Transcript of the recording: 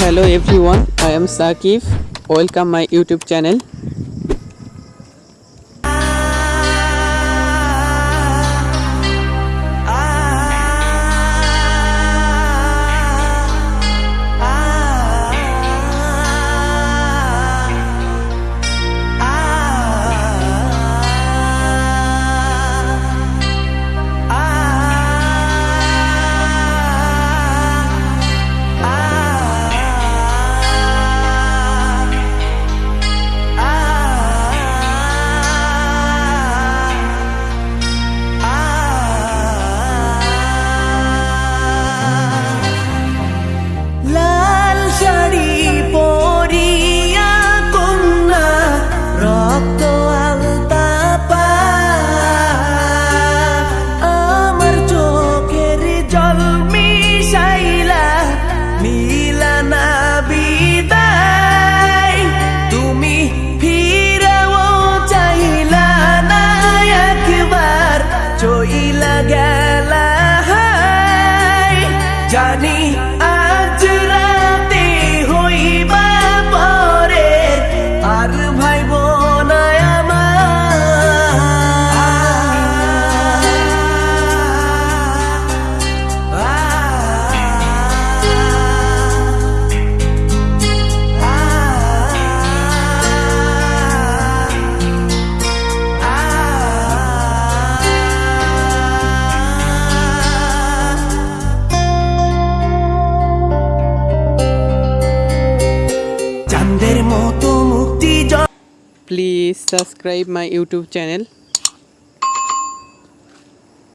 hello everyone i am Saqif welcome my youtube channel. please subscribe my youtube channel.